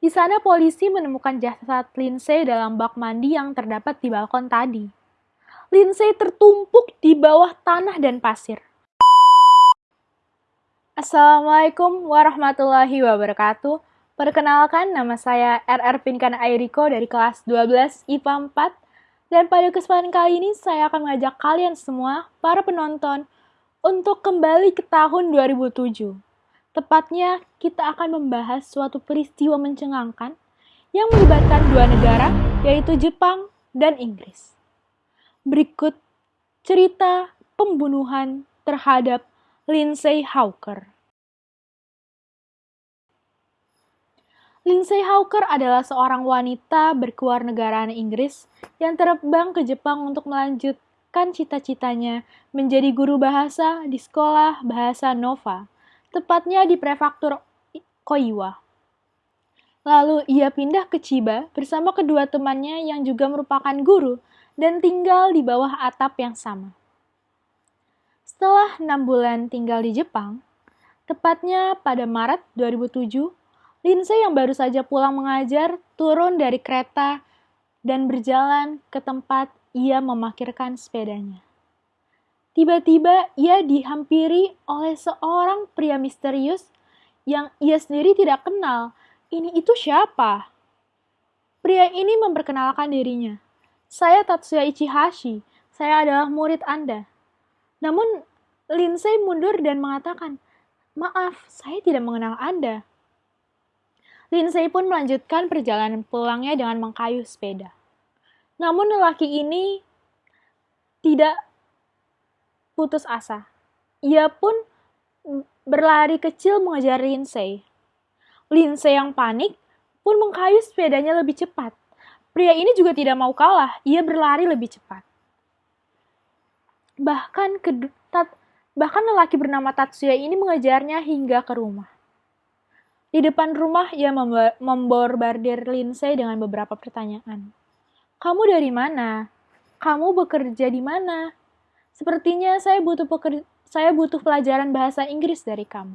Di sana polisi menemukan jasad Lindsay dalam bak mandi yang terdapat di balkon tadi. Lindsay tertumpuk di bawah tanah dan pasir. Assalamualaikum warahmatullahi wabarakatuh. Perkenalkan, nama saya RR Pinkan Airiko dari kelas 12 IPA 4. Dan pada kesempatan kali ini, saya akan mengajak kalian semua, para penonton, untuk kembali ke tahun 2007. Tepatnya, kita akan membahas suatu peristiwa mencengangkan yang melibatkan dua negara, yaitu Jepang dan Inggris. Berikut cerita pembunuhan terhadap Lindsay Hawker. Lindsay Hawker adalah seorang wanita berkewarganegaraan Inggris yang terbang ke Jepang untuk melanjutkan cita-citanya menjadi guru bahasa di sekolah bahasa Nova, tepatnya di prefektur Koiwa. Lalu ia pindah ke Chiba bersama kedua temannya yang juga merupakan guru dan tinggal di bawah atap yang sama. Setelah enam bulan tinggal di Jepang, tepatnya pada Maret 2007, Lindsay yang baru saja pulang mengajar turun dari kereta dan berjalan ke tempat ia memakirkan sepedanya. Tiba-tiba ia dihampiri oleh seorang pria misterius yang ia sendiri tidak kenal. Ini itu siapa? Pria ini memperkenalkan dirinya. Saya Tatsuya Ichihashi. Saya adalah murid Anda. Namun Lindsay mundur dan mengatakan, Maaf, saya tidak mengenal Anda. Lindsay pun melanjutkan perjalanan pulangnya dengan mengkayu sepeda. Namun lelaki ini tidak putus asa. Ia pun berlari kecil mengejar Lindsay. Lindsay yang panik pun mengkayu sepedanya lebih cepat. Pria ini juga tidak mau kalah, ia berlari lebih cepat. Bahkan tat, bahkan lelaki bernama Tatsuya ini mengejarnya hingga ke rumah. Di depan rumah, ia memborbardir Lindsay dengan beberapa pertanyaan. Kamu dari mana? Kamu bekerja di mana? Sepertinya saya butuh peker saya butuh pelajaran bahasa Inggris dari kamu.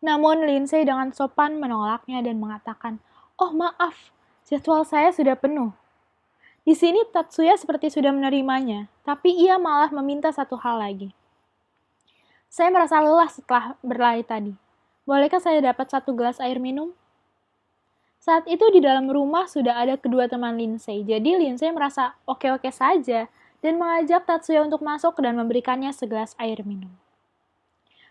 Namun Lindsay dengan sopan menolaknya dan mengatakan, "Oh, maaf, jadwal saya sudah penuh." Di sini Tatsuya seperti sudah menerimanya, tapi ia malah meminta satu hal lagi. Saya merasa lelah setelah berlari tadi. Bolehkah saya dapat satu gelas air minum? Saat itu di dalam rumah sudah ada kedua teman Lindsay, jadi Lindsay merasa oke-oke saja dan mengajak Tatsuya untuk masuk dan memberikannya segelas air minum.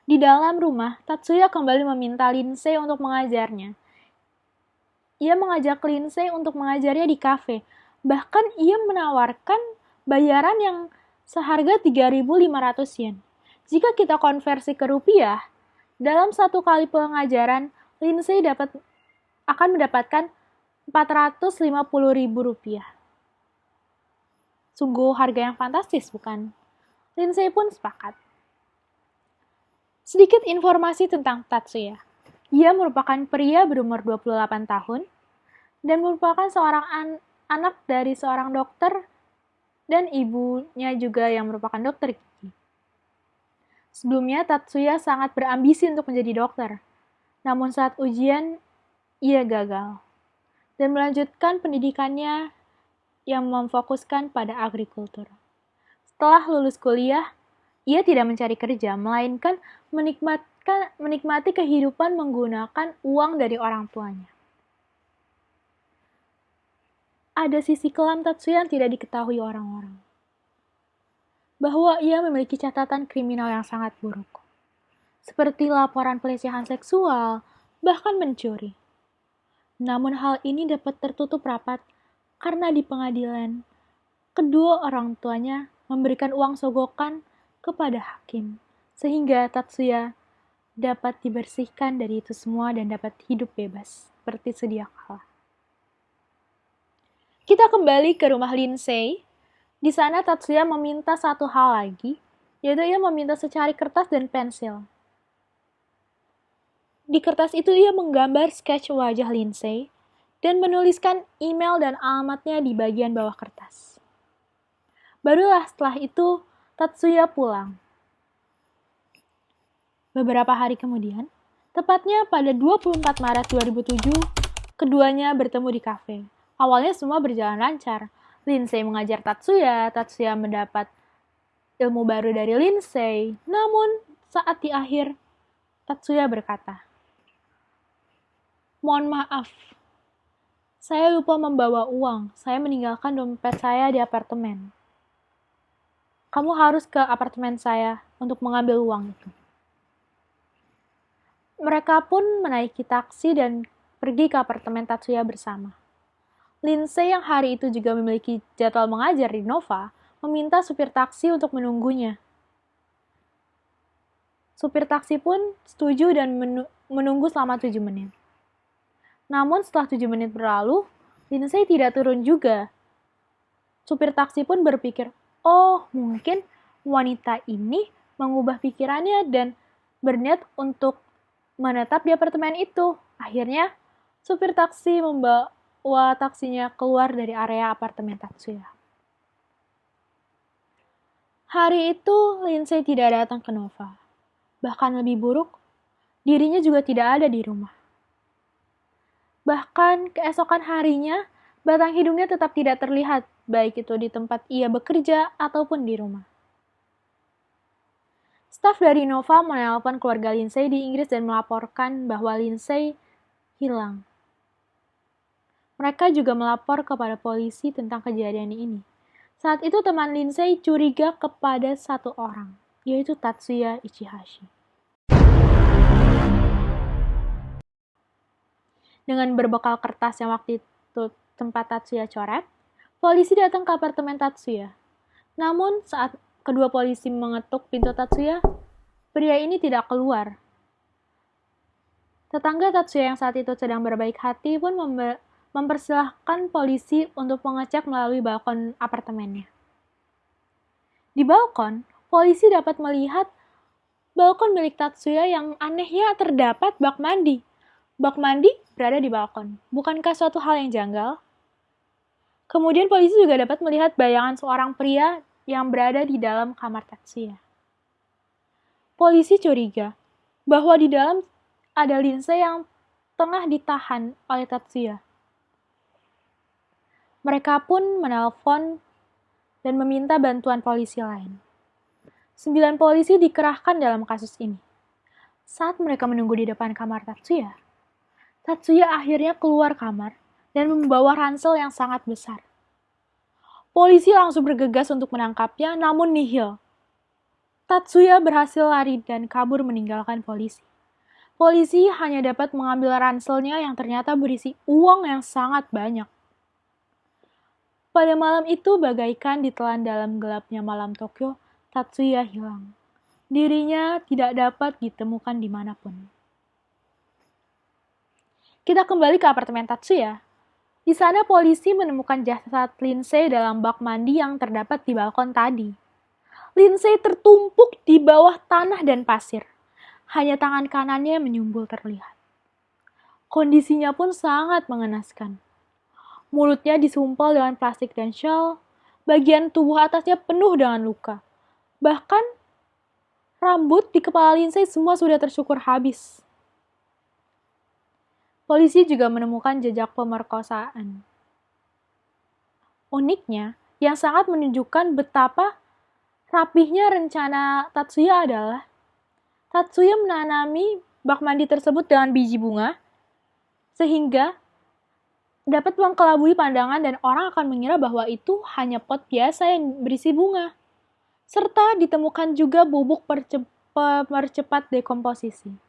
Di dalam rumah, Tatsuya kembali meminta Lindsay untuk mengajarnya. Ia mengajak Lindsay untuk mengajarnya di kafe, bahkan ia menawarkan bayaran yang seharga 3.500 yen. Jika kita konversi ke rupiah, dalam satu kali pengajaran, Lindsay dapat akan mendapatkan Rp450.000. Sungguh harga yang fantastis, bukan? Lindsay pun sepakat. Sedikit informasi tentang Tatsuya. Ia merupakan pria berumur 28 tahun dan merupakan seorang an anak dari seorang dokter dan ibunya juga yang merupakan dokter Sebelumnya, Tatsuya sangat berambisi untuk menjadi dokter. Namun saat ujian, ia gagal. Dan melanjutkan pendidikannya yang memfokuskan pada agrikultur. Setelah lulus kuliah, ia tidak mencari kerja, melainkan menikmatkan, menikmati kehidupan menggunakan uang dari orang tuanya. Ada sisi kelam Tatsuya yang tidak diketahui orang-orang bahwa ia memiliki catatan kriminal yang sangat buruk, seperti laporan pelecehan seksual, bahkan mencuri. Namun hal ini dapat tertutup rapat karena di pengadilan, kedua orang tuanya memberikan uang sogokan kepada hakim, sehingga Tatsuya dapat dibersihkan dari itu semua dan dapat hidup bebas, seperti sedia kala. Kita kembali ke rumah Lindsay di sana Tatsuya meminta satu hal lagi, yaitu ia meminta secari kertas dan pensil. Di kertas itu ia menggambar sketch wajah Lindsay dan menuliskan email dan alamatnya di bagian bawah kertas. Barulah setelah itu Tatsuya pulang. Beberapa hari kemudian, Tepatnya pada 24 Maret 2007, keduanya bertemu di kafe. Awalnya semua berjalan lancar. Lindsay mengajar Tatsuya, Tatsuya mendapat ilmu baru dari Lindsay. Namun, saat di akhir, Tatsuya berkata, Mohon maaf, saya lupa membawa uang. Saya meninggalkan dompet saya di apartemen. Kamu harus ke apartemen saya untuk mengambil uang itu. Mereka pun menaiki taksi dan pergi ke apartemen Tatsuya bersama. Lindsay yang hari itu juga memiliki jadwal mengajar di Nova, meminta supir taksi untuk menunggunya. Supir taksi pun setuju dan menunggu selama 7 menit. Namun setelah 7 menit berlalu, Lindsay tidak turun juga. Supir taksi pun berpikir, oh mungkin wanita ini mengubah pikirannya dan berniat untuk menetap di apartemen itu. Akhirnya, supir taksi membawa taksinya keluar dari area apartemen Tatsuya. Hari itu, Lindsay tidak datang ke Nova. Bahkan lebih buruk, dirinya juga tidak ada di rumah. Bahkan keesokan harinya, batang hidungnya tetap tidak terlihat, baik itu di tempat ia bekerja ataupun di rumah. Staf dari Nova menelpon keluarga Lindsay di Inggris dan melaporkan bahwa Lindsay hilang. Mereka juga melapor kepada polisi tentang kejadian ini. Saat itu teman Lindsay curiga kepada satu orang, yaitu Tatsuya Ichihashi. Dengan berbekal kertas yang waktu itu tempat Tatsuya coret, polisi datang ke apartemen Tatsuya. Namun saat kedua polisi mengetuk pintu Tatsuya, pria ini tidak keluar. Tetangga Tatsuya yang saat itu sedang berbaik hati pun mempersilahkan polisi untuk mengecek melalui balkon apartemennya. Di balkon, polisi dapat melihat balkon milik Tatsuya yang anehnya terdapat bak mandi. Bak mandi berada di balkon. Bukankah suatu hal yang janggal? Kemudian polisi juga dapat melihat bayangan seorang pria yang berada di dalam kamar Tatsuya. Polisi curiga bahwa di dalam ada Lindsay yang tengah ditahan oleh Tatsuya. Mereka pun menelpon dan meminta bantuan polisi lain. Sembilan polisi dikerahkan dalam kasus ini. Saat mereka menunggu di depan kamar Tatsuya, Tatsuya akhirnya keluar kamar dan membawa ransel yang sangat besar. Polisi langsung bergegas untuk menangkapnya, namun nihil. Tatsuya berhasil lari dan kabur meninggalkan polisi. Polisi hanya dapat mengambil ranselnya yang ternyata berisi uang yang sangat banyak. Pada malam itu, bagaikan ditelan dalam gelapnya malam Tokyo, Tatsuya hilang. Dirinya tidak dapat ditemukan di mana pun. Kita kembali ke apartemen Tatsuya. Di sana polisi menemukan jasad Lindsay dalam bak mandi yang terdapat di balkon tadi. Lindsay tertumpuk di bawah tanah dan pasir. Hanya tangan kanannya menyumbul terlihat. Kondisinya pun sangat mengenaskan. Mulutnya disumpal dengan plastik dan shawl, bagian tubuh atasnya penuh dengan luka. Bahkan, rambut di kepala Lindsay semua sudah tersyukur habis. Polisi juga menemukan jejak pemerkosaan. Uniknya, yang sangat menunjukkan betapa rapihnya rencana Tatsuya adalah Tatsuya menanami bak mandi tersebut dengan biji bunga, sehingga dapat mengkelabui pandangan dan orang akan mengira bahwa itu hanya pot biasa yang berisi bunga. Serta ditemukan juga bubuk percepat dekomposisi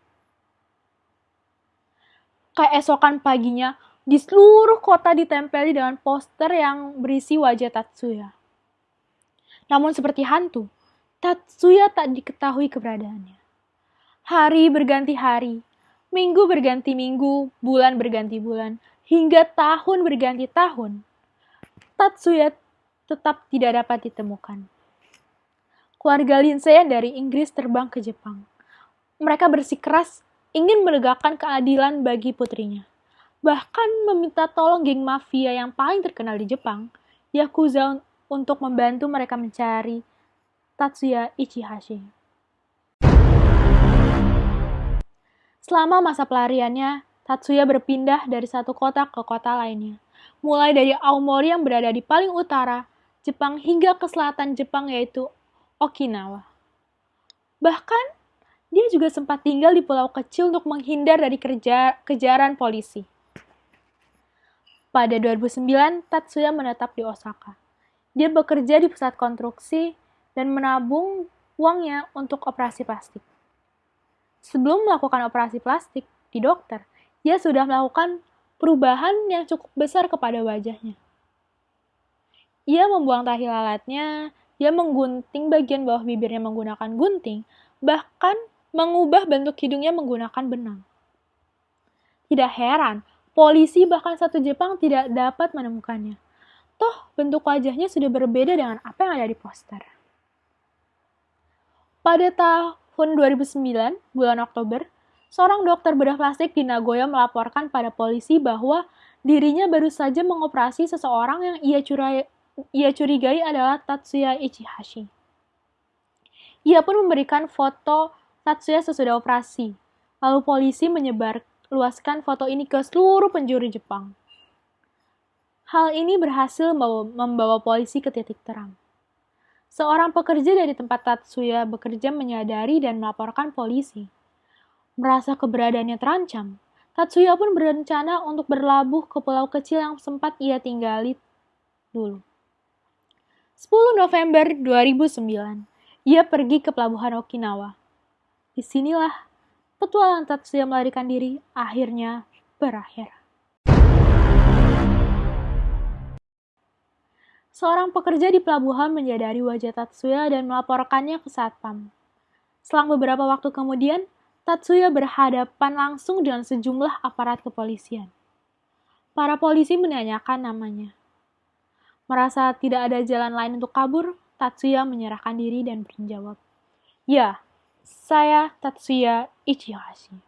keesokan paginya, di seluruh kota ditempeli dengan poster yang berisi wajah Tatsuya. Namun seperti hantu, Tatsuya tak diketahui keberadaannya. Hari berganti hari, minggu berganti minggu, bulan berganti bulan, hingga tahun berganti tahun. Tatsuya tetap tidak dapat ditemukan. Keluarga Lindsay dari Inggris terbang ke Jepang. Mereka bersikeras ingin menegakkan keadilan bagi putrinya. Bahkan meminta tolong geng mafia yang paling terkenal di Jepang, Yakuza untuk membantu mereka mencari Tatsuya Ichihashi. Selama masa pelariannya, Tatsuya berpindah dari satu kota ke kota lainnya. Mulai dari Aomori yang berada di paling utara Jepang hingga ke selatan Jepang yaitu Okinawa. Bahkan, dia juga sempat tinggal di pulau kecil untuk menghindar dari kerja, kejaran polisi. Pada 2009, Tatsuya menetap di Osaka. Dia bekerja di pusat konstruksi dan menabung uangnya untuk operasi plastik. Sebelum melakukan operasi plastik di dokter, dia sudah melakukan perubahan yang cukup besar kepada wajahnya. Ia membuang tahi lalatnya, dia menggunting bagian bawah bibirnya menggunakan gunting, bahkan mengubah bentuk hidungnya menggunakan benang. Tidak heran, polisi bahkan satu Jepang tidak dapat menemukannya. Toh, bentuk wajahnya sudah berbeda dengan apa yang ada di poster. Pada tahun 2009, bulan Oktober, seorang dokter bedah plastik di Nagoya melaporkan pada polisi bahwa dirinya baru saja mengoperasi seseorang yang ia, curai, ia curigai adalah Tatsuya Ichihashi. Ia pun memberikan foto Tatsuya sesudah operasi. Lalu polisi menyebar luaskan foto ini ke seluruh penjuru Jepang. Hal ini berhasil membawa polisi ke titik terang. Seorang pekerja dari tempat Tatsuya bekerja menyadari dan melaporkan polisi. Merasa keberadaannya terancam, Tatsuya pun berencana untuk berlabuh ke pulau kecil yang sempat ia tinggali dulu. 10 November 2009, ia pergi ke pelabuhan Okinawa. Di sinilah petualangan Tatsuya melarikan diri akhirnya berakhir. Seorang pekerja di pelabuhan menyadari wajah Tatsuya dan melaporkannya ke satpam. Selang beberapa waktu kemudian, Tatsuya berhadapan langsung dengan sejumlah aparat kepolisian. Para polisi menanyakan namanya. Merasa tidak ada jalan lain untuk kabur, Tatsuya menyerahkan diri dan menjawab, Ya, saya Tatsuya Ichihashi.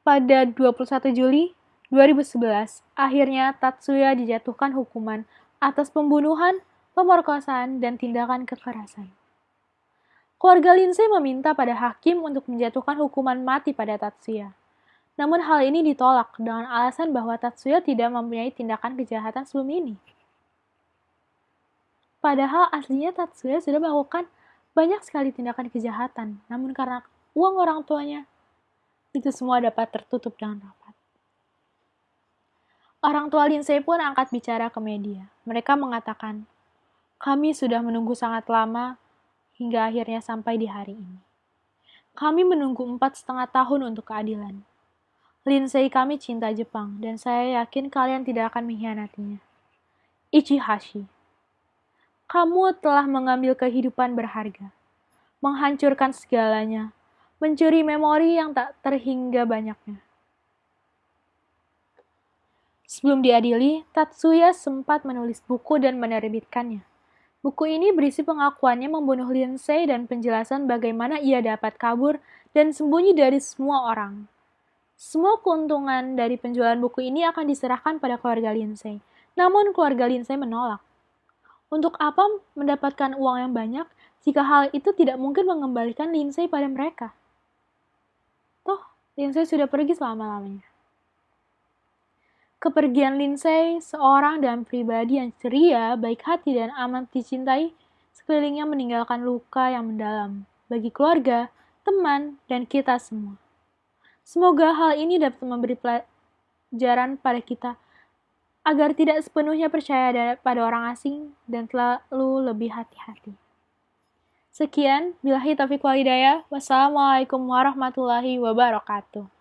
Pada 21 Juli 2011, akhirnya Tatsuya dijatuhkan hukuman atas pembunuhan, pemerkosaan, dan tindakan kekerasan. Keluarga Lindsay meminta pada hakim untuk menjatuhkan hukuman mati pada Tatsuya. Namun hal ini ditolak dengan alasan bahwa Tatsuya tidak mempunyai tindakan kejahatan sebelum ini. Padahal aslinya Tatsuya sudah melakukan banyak sekali tindakan kejahatan, namun karena uang orang tuanya, itu semua dapat tertutup dengan rapat. Orang tua Lindsay pun angkat bicara ke media. Mereka mengatakan, kami sudah menunggu sangat lama hingga akhirnya sampai di hari ini. Kami menunggu empat setengah tahun untuk keadilan. Lindsay kami cinta Jepang, dan saya yakin kalian tidak akan mengkhianatinya. Ichihashi, kamu telah mengambil kehidupan berharga, menghancurkan segalanya, mencuri memori yang tak terhingga banyaknya. Sebelum diadili, Tatsuya sempat menulis buku dan menerbitkannya. Buku ini berisi pengakuannya membunuh Lindsay dan penjelasan bagaimana ia dapat kabur dan sembunyi dari semua orang. Semua keuntungan dari penjualan buku ini akan diserahkan pada keluarga Lindsay. Namun keluarga Lindsay menolak. Untuk apa mendapatkan uang yang banyak jika hal itu tidak mungkin mengembalikan Lindsay pada mereka? Toh, Lindsay sudah pergi selama-lamanya. Kepergian Lindsay, seorang dan pribadi yang ceria, baik hati, dan amat dicintai, sekelilingnya meninggalkan luka yang mendalam bagi keluarga, teman, dan kita semua. Semoga hal ini dapat memberi pelajaran pada kita agar tidak sepenuhnya percaya pada orang asing dan selalu lebih hati-hati. Sekian, bilahi taufiq walidaya. Wassalamualaikum warahmatullahi wabarakatuh.